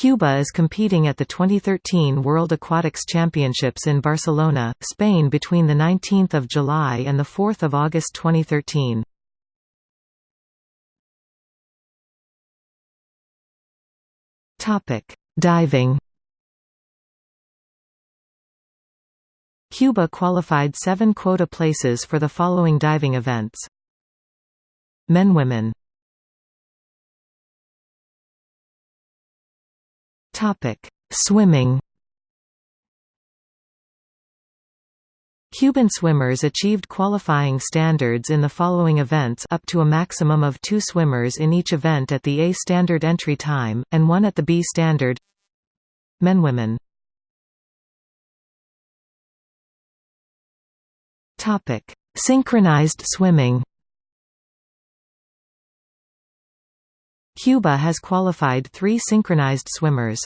Cuba is competing at the 2013 World Aquatics Championships in Barcelona, Spain between 19 July and 4 August 2013. Diving Cuba qualified seven quota places for the following diving events. Men-Women Swimming. Cuban swimmers achieved qualifying standards in the following events up to a maximum of two swimmers in each event at the A standard entry time, and one at the B standard. Men-Women Synchronized swimming Cuba has qualified three synchronized swimmers.